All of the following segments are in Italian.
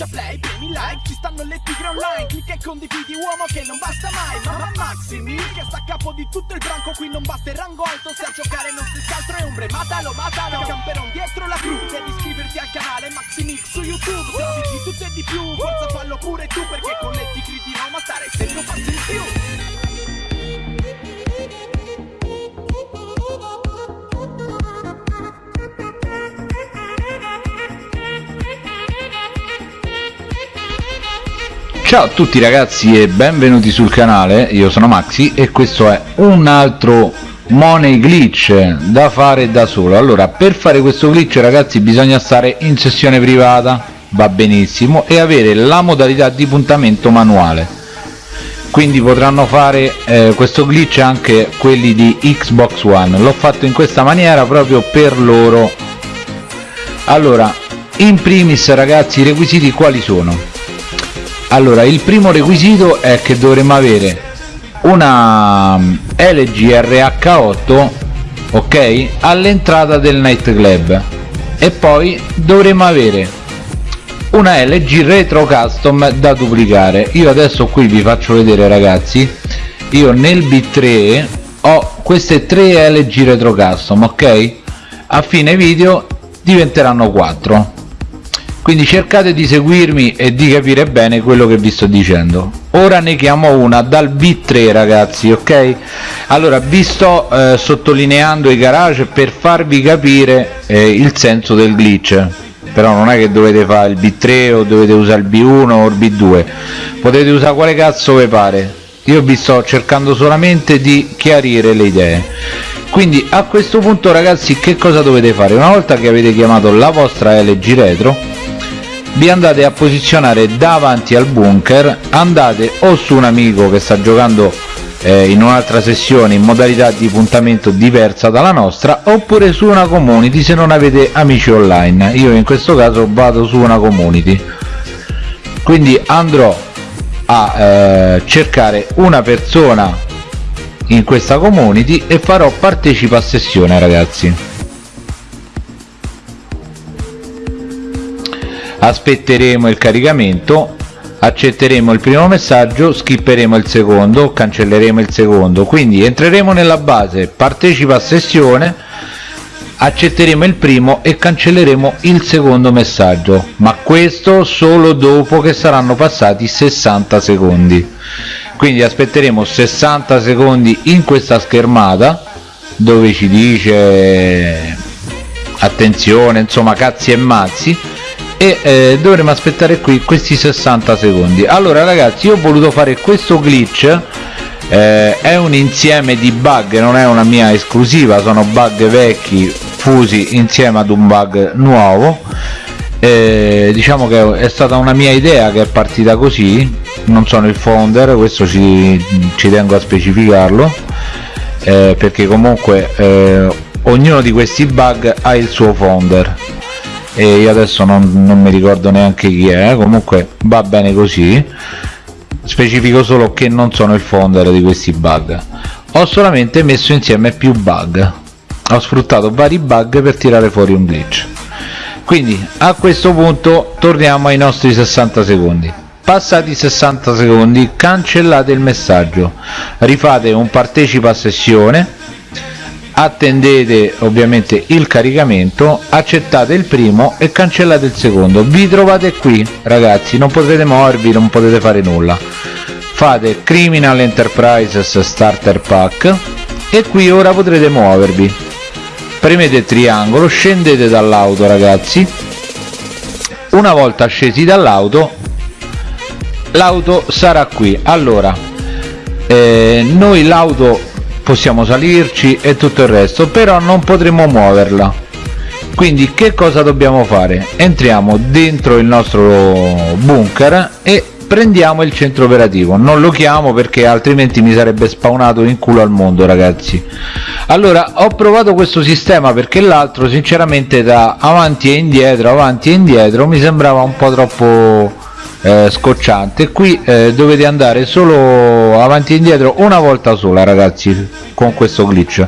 schiaccia play, premi like Ci stanno le tigre online Clicca e condividi uomo che non basta mai Mamma Maximi che sta a capo di tutto il branco Qui non basta il rango alto Se a giocare non stessi altro è ombre Matalo, matalo Camperon dietro la crew Devi iscriverti al canale Maximix su YouTube Se di tutto e di più Forza fallo pure tu Perché con le tigre di Roma stare sempre un passo in più Ciao a tutti ragazzi e benvenuti sul canale, io sono Maxi e questo è un altro money glitch da fare da solo. Allora per fare questo glitch ragazzi bisogna stare in sessione privata. Va benissimo. E avere la modalità di puntamento manuale. Quindi potranno fare eh, questo glitch anche quelli di Xbox One. L'ho fatto in questa maniera proprio per loro. Allora in primis ragazzi i requisiti quali sono allora il primo requisito è che dovremmo avere una mm, LG RH8 ok all'entrata del nightclub. E poi dovremmo avere una LG retro custom da duplicare. Io adesso qui vi faccio vedere ragazzi. Io nel B3 ho queste tre LG retro custom ok? A fine video diventeranno 4 quindi cercate di seguirmi e di capire bene quello che vi sto dicendo. Ora ne chiamo una dal b3 ragazzi ok? Allora vi sto eh, sottolineando i garage per farvi capire eh, il senso del glitch. Però non è che dovete fare il b3 o dovete usare il b1 o il b2 potete usare quale cazzo vi pare. Io vi sto cercando solamente di chiarire le idee. Quindi a questo punto ragazzi che cosa dovete fare? Una volta che avete chiamato la vostra LG Retro vi andate a posizionare davanti al bunker andate o su un amico che sta giocando eh, in un'altra sessione in modalità di puntamento diversa dalla nostra oppure su una community se non avete amici online. Io in questo caso vado su una community. Quindi andrò a eh, cercare una persona in questa community e farò partecipa a sessione ragazzi aspetteremo il caricamento accetteremo il primo messaggio skipperemo il secondo cancelleremo il secondo. Quindi entreremo nella base partecipa a sessione accetteremo il primo e cancelleremo il secondo messaggio. Ma questo solo dopo che saranno passati 60 secondi. Quindi aspetteremo 60 secondi in questa schermata dove ci dice attenzione insomma cazzi e mazzi e eh, dovremo aspettare qui questi 60 secondi. Allora ragazzi io ho voluto fare questo glitch eh, è un insieme di bug non è una mia esclusiva sono bug vecchi fusi insieme ad un bug nuovo. Eh, diciamo che è stata una mia idea che è partita così non sono il founder questo ci, ci tengo a specificarlo eh, perché comunque eh, ognuno di questi bug ha il suo founder e io adesso non, non mi ricordo neanche chi è comunque va bene così. Specifico solo che non sono il founder di questi bug. Ho solamente messo insieme più bug. Ho sfruttato vari bug per tirare fuori un glitch. Quindi a questo punto torniamo ai nostri 60 secondi. Passati 60 secondi cancellate il messaggio. Rifate un partecipa a sessione attendete ovviamente il caricamento accettate il primo e cancellate il secondo. Vi trovate qui ragazzi non potrete muovervi non potete fare nulla. Fate criminal enterprises starter pack e qui ora potrete muovervi. Premete triangolo scendete dall'auto ragazzi. Una volta scesi dall'auto l'auto sarà qui. Allora eh, noi l'auto possiamo salirci e tutto il resto però non potremo muoverla. Quindi che cosa dobbiamo fare? Entriamo dentro il nostro bunker e prendiamo il centro operativo. Non lo chiamo perché altrimenti mi sarebbe spawnato in culo al mondo ragazzi. Allora ho provato questo sistema perché l'altro sinceramente da avanti e indietro avanti e indietro mi sembrava un po' troppo eh, scocciante. Qui eh, dovete andare solo avanti e indietro una volta sola ragazzi con questo glitch.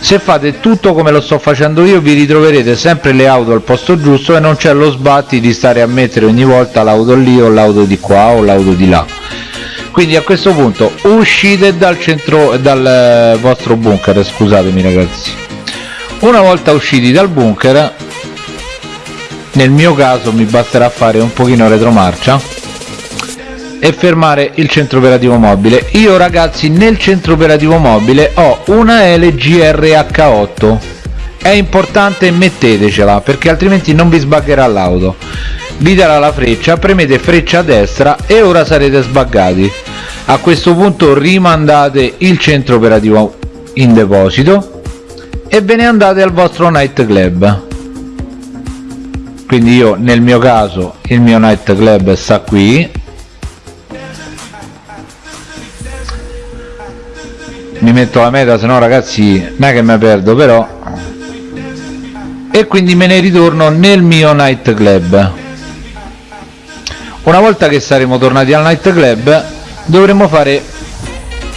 Se fate tutto come lo sto facendo io vi ritroverete sempre le auto al posto giusto e non c'è lo sbatti di stare a mettere ogni volta l'auto lì o l'auto di qua o l'auto di là. Quindi a questo punto uscite dal centro dal eh, vostro bunker scusatemi ragazzi. Una volta usciti dal bunker nel mio caso mi basterà fare un pochino retromarcia e fermare il centro operativo mobile. Io ragazzi nel centro operativo mobile ho una LG RH8 è importante mettetecela perché altrimenti non vi sbaggerà l'auto. Vi darà la freccia premete freccia a destra e ora sarete sbaggati. A questo punto rimandate il centro operativo in deposito e ve ne andate al vostro night club quindi io nel mio caso il mio night club sta qui. Mi metto la meta se no ragazzi non è che mi perdo però. E quindi me ne ritorno nel mio night club una volta che saremo tornati al night club dovremo fare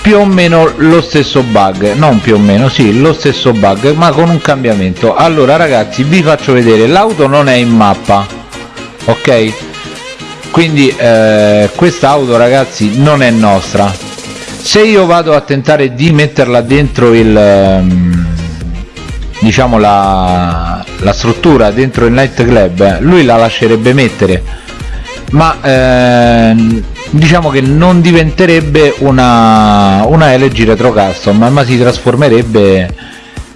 più o meno lo stesso bug non più o meno sì lo stesso bug ma con un cambiamento. Allora ragazzi vi faccio vedere l'auto non è in mappa ok? Quindi eh, quest'auto ragazzi non è nostra. Se io vado a tentare di metterla dentro il ehm, diciamo la, la struttura dentro il night club lui la lascerebbe mettere. Ma ehm, diciamo che non diventerebbe una, una LG retro custom ma si trasformerebbe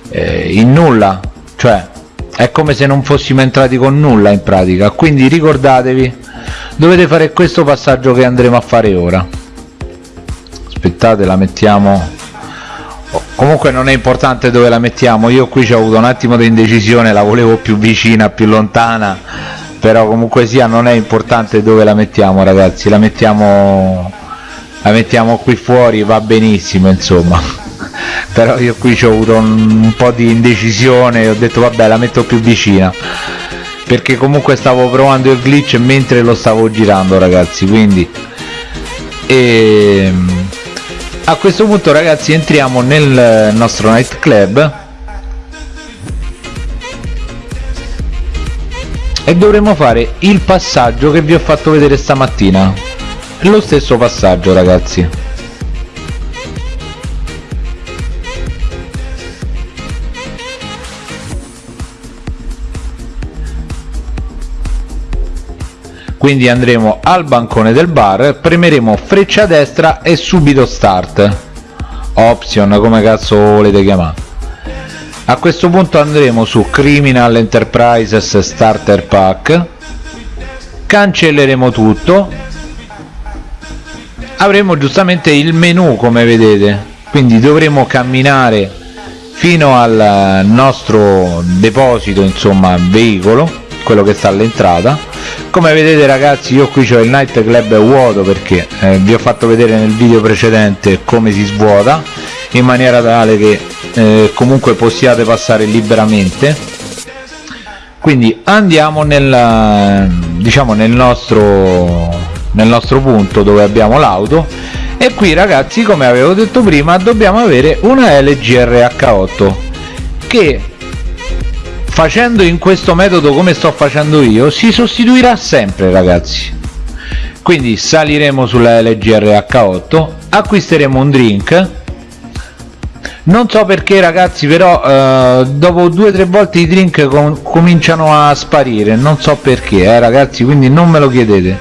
eh, in nulla. Cioè è come se non fossimo entrati con nulla in pratica. Quindi ricordatevi dovete fare questo passaggio che andremo a fare ora. Aspettate la mettiamo. Comunque non è importante dove la mettiamo. Io qui ci ho avuto un attimo di indecisione la volevo più vicina più lontana però comunque sia non è importante dove la mettiamo ragazzi. La mettiamo la mettiamo qui fuori va benissimo insomma. Però io qui ci ho avuto un, un po' di indecisione ho detto vabbè la metto più vicina. Perché comunque stavo provando il glitch mentre lo stavo girando ragazzi quindi. E ehm, a questo punto ragazzi entriamo nel nostro night e dovremo fare il passaggio che vi ho fatto vedere stamattina. Lo stesso passaggio ragazzi. Quindi andremo al bancone del bar premeremo freccia destra e subito start. Option come cazzo volete chiamare a questo punto andremo su criminal enterprises starter pack. Cancelleremo tutto. Avremo giustamente il menu come vedete. Quindi dovremo camminare fino al nostro deposito insomma veicolo quello che sta all'entrata. Come vedete ragazzi io qui ho il night club vuoto perché eh, vi ho fatto vedere nel video precedente come si svuota in maniera tale che eh, comunque possiate passare liberamente. Quindi andiamo nel diciamo nel nostro nel nostro punto dove abbiamo l'auto. E qui ragazzi come avevo detto prima dobbiamo avere una LG RH8 che facendo in questo metodo come sto facendo io si sostituirà sempre ragazzi. Quindi saliremo sulla LG RH8 acquisteremo un drink non so perché ragazzi però eh, dopo due o tre volte i drink com cominciano a sparire. Non so perché eh, ragazzi quindi non me lo chiedete.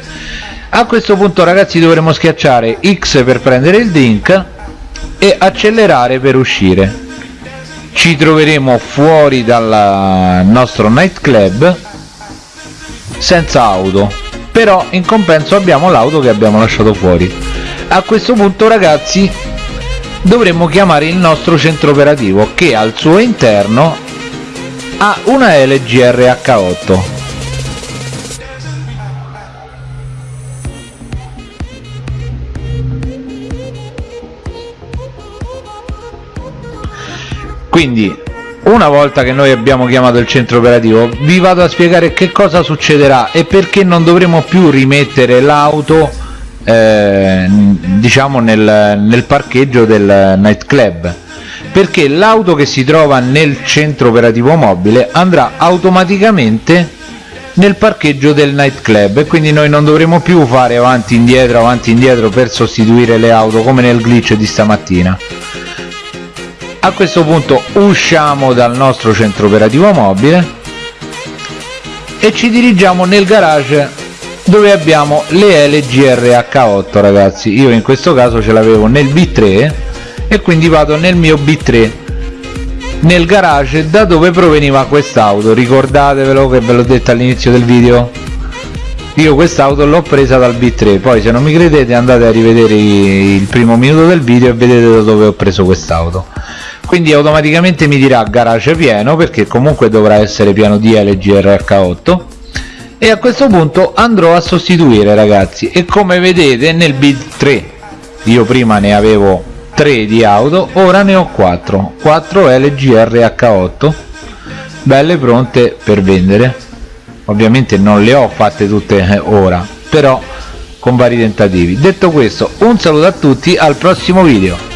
A questo punto ragazzi dovremo schiacciare X per prendere il drink e accelerare per uscire. Ci troveremo fuori dal nostro nightclub senza auto. Però in compenso abbiamo l'auto che abbiamo lasciato fuori. A questo punto ragazzi dovremmo chiamare il nostro centro operativo che al suo interno ha una LG RH8 quindi una volta che noi abbiamo chiamato il centro operativo vi vado a spiegare che cosa succederà e perché non dovremo più rimettere l'auto eh, diciamo nel, nel parcheggio del nightclub perché l'auto che si trova nel centro operativo mobile andrà automaticamente nel parcheggio del nightclub e quindi noi non dovremo più fare avanti indietro avanti indietro per sostituire le auto come nel glitch di stamattina. A questo punto usciamo dal nostro centro operativo mobile e ci dirigiamo nel garage dove abbiamo le LGRH8 ragazzi. Io in questo caso ce l'avevo nel B3 e quindi vado nel mio B3 nel garage da dove proveniva quest'auto. Ricordatevelo che ve l'ho detto all'inizio del video. Io quest'auto l'ho presa dal B3 poi se non mi credete andate a rivedere il primo minuto del video e vedete da dove ho preso quest'auto. Quindi automaticamente mi dirà garage pieno perché comunque dovrà essere pieno di LGRH8 e a questo punto andrò a sostituire ragazzi. E come vedete nel B3 io prima ne avevo 3 di auto ora ne ho 4 4 LGRH8 belle pronte per vendere. Ovviamente non le ho fatte tutte eh, ora però con vari tentativi. Detto questo un saluto a tutti al prossimo video